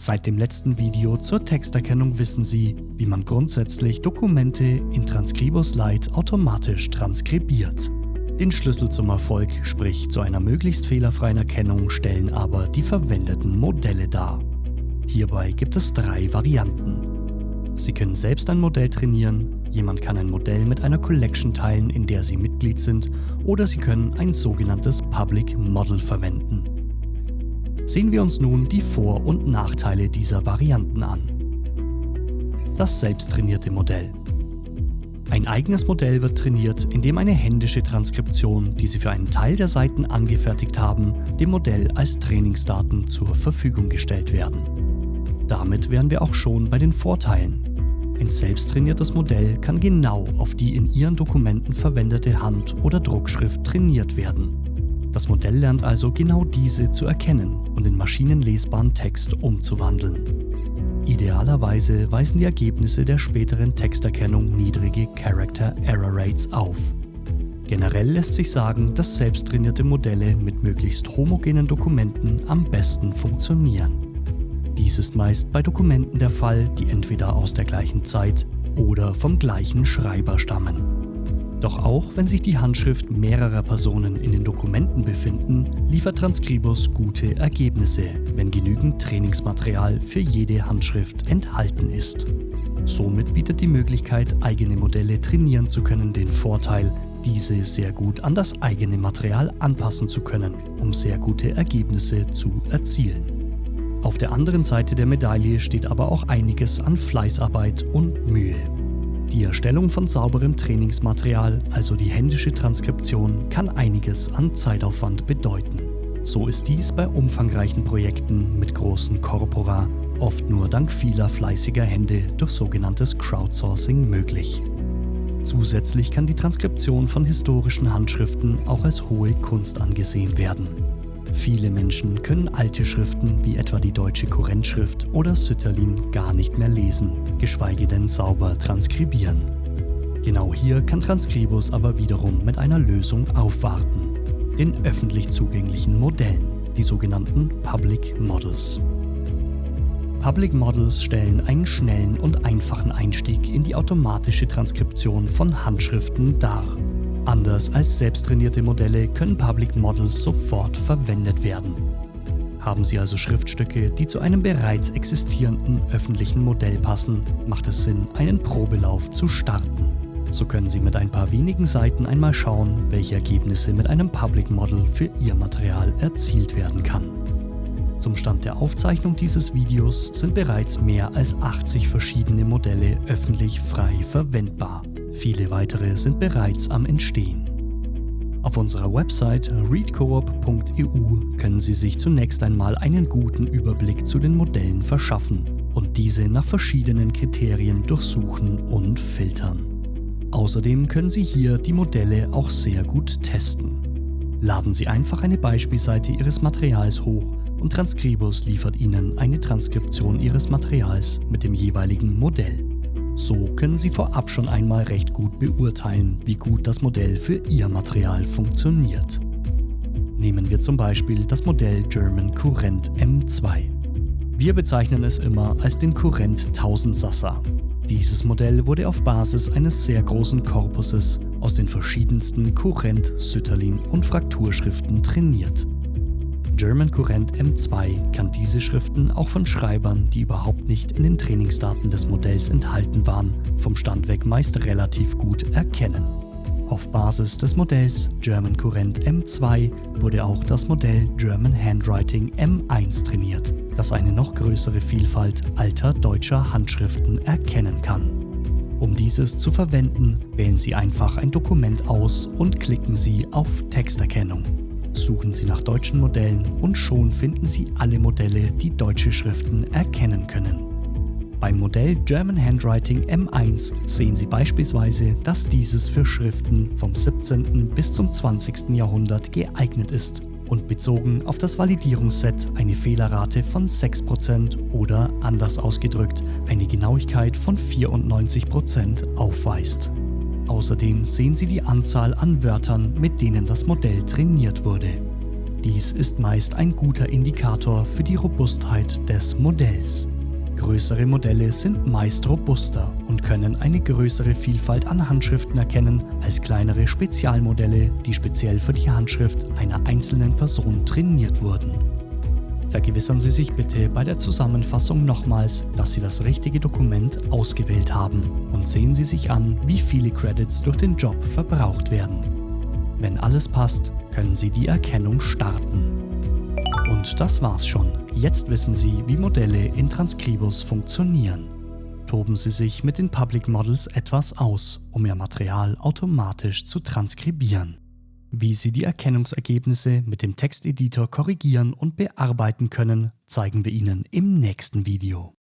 Seit dem letzten Video zur Texterkennung wissen Sie, wie man grundsätzlich Dokumente in Transkribus Lite automatisch transkribiert. Den Schlüssel zum Erfolg, sprich zu einer möglichst fehlerfreien Erkennung, stellen aber die verwendeten Modelle dar. Hierbei gibt es drei Varianten. Sie können selbst ein Modell trainieren, jemand kann ein Modell mit einer Collection teilen, in der Sie Mitglied sind, oder Sie können ein sogenanntes Public Model verwenden. Sehen wir uns nun die Vor- und Nachteile dieser Varianten an. Das selbsttrainierte Modell. Ein eigenes Modell wird trainiert, indem eine händische Transkription, die Sie für einen Teil der Seiten angefertigt haben, dem Modell als Trainingsdaten zur Verfügung gestellt werden. Damit wären wir auch schon bei den Vorteilen. Ein selbsttrainiertes Modell kann genau auf die in Ihren Dokumenten verwendete Hand- oder Druckschrift trainiert werden. Das Modell lernt also genau diese zu erkennen und in maschinenlesbaren Text umzuwandeln. Idealerweise weisen die Ergebnisse der späteren Texterkennung niedrige Character Error Rates auf. Generell lässt sich sagen, dass selbsttrainierte Modelle mit möglichst homogenen Dokumenten am besten funktionieren. Dies ist meist bei Dokumenten der Fall, die entweder aus der gleichen Zeit oder vom gleichen Schreiber stammen. Doch auch wenn sich die Handschrift mehrerer Personen in den Dokumenten befinden, liefert Transkribus gute Ergebnisse, wenn genügend Trainingsmaterial für jede Handschrift enthalten ist. Somit bietet die Möglichkeit, eigene Modelle trainieren zu können, den Vorteil, diese sehr gut an das eigene Material anpassen zu können, um sehr gute Ergebnisse zu erzielen. Auf der anderen Seite der Medaille steht aber auch einiges an Fleißarbeit und Mühe. Die Erstellung von sauberem Trainingsmaterial, also die händische Transkription, kann einiges an Zeitaufwand bedeuten. So ist dies bei umfangreichen Projekten mit großen Corpora oft nur dank vieler fleißiger Hände durch sogenanntes Crowdsourcing möglich. Zusätzlich kann die Transkription von historischen Handschriften auch als hohe Kunst angesehen werden. Viele Menschen können alte Schriften wie etwa die deutsche Kurrentschrift oder Sütterlin gar nicht mehr lesen, geschweige denn sauber transkribieren. Genau hier kann Transkribus aber wiederum mit einer Lösung aufwarten, den öffentlich zugänglichen Modellen, die sogenannten Public Models. Public Models stellen einen schnellen und einfachen Einstieg in die automatische Transkription von Handschriften dar Anders als selbsttrainierte Modelle können Public Models sofort verwendet werden. Haben Sie also Schriftstücke, die zu einem bereits existierenden öffentlichen Modell passen, macht es Sinn, einen Probelauf zu starten. So können Sie mit ein paar wenigen Seiten einmal schauen, welche Ergebnisse mit einem Public Model für Ihr Material erzielt werden kann. Zum Stand der Aufzeichnung dieses Videos sind bereits mehr als 80 verschiedene Modelle öffentlich frei verwendbar. Viele weitere sind bereits am Entstehen. Auf unserer Website readcoop.eu können Sie sich zunächst einmal einen guten Überblick zu den Modellen verschaffen und diese nach verschiedenen Kriterien durchsuchen und filtern. Außerdem können Sie hier die Modelle auch sehr gut testen. Laden Sie einfach eine Beispielseite Ihres Materials hoch und Transkribus liefert Ihnen eine Transkription Ihres Materials mit dem jeweiligen Modell. So können Sie vorab schon einmal recht gut beurteilen, wie gut das Modell für Ihr Material funktioniert. Nehmen wir zum Beispiel das Modell German Kurrent M2. Wir bezeichnen es immer als den Kurrent 1000 Sassa. Dieses Modell wurde auf Basis eines sehr großen Korpuses aus den verschiedensten Kurrent, Sütterlin und Frakturschriften trainiert. German Current M2 kann diese Schriften auch von Schreibern, die überhaupt nicht in den Trainingsdaten des Modells enthalten waren, vom Stand weg meist relativ gut erkennen. Auf Basis des Modells German Current M2 wurde auch das Modell German Handwriting M1 trainiert, das eine noch größere Vielfalt alter deutscher Handschriften erkennen kann. Um dieses zu verwenden, wählen Sie einfach ein Dokument aus und klicken Sie auf Texterkennung. Suchen Sie nach deutschen Modellen und schon finden Sie alle Modelle, die deutsche Schriften erkennen können. Beim Modell German Handwriting M1 sehen Sie beispielsweise, dass dieses für Schriften vom 17. bis zum 20. Jahrhundert geeignet ist und bezogen auf das Validierungsset eine Fehlerrate von 6% oder anders ausgedrückt eine Genauigkeit von 94% aufweist. Außerdem sehen Sie die Anzahl an Wörtern, mit denen das Modell trainiert wurde. Dies ist meist ein guter Indikator für die Robustheit des Modells. Größere Modelle sind meist robuster und können eine größere Vielfalt an Handschriften erkennen als kleinere Spezialmodelle, die speziell für die Handschrift einer einzelnen Person trainiert wurden. Vergewissern Sie sich bitte bei der Zusammenfassung nochmals, dass Sie das richtige Dokument ausgewählt haben und sehen Sie sich an, wie viele Credits durch den Job verbraucht werden. Wenn alles passt, können Sie die Erkennung starten. Und das war's schon. Jetzt wissen Sie, wie Modelle in Transkribus funktionieren. Toben Sie sich mit den Public Models etwas aus, um Ihr Material automatisch zu transkribieren. Wie Sie die Erkennungsergebnisse mit dem Texteditor korrigieren und bearbeiten können, zeigen wir Ihnen im nächsten Video.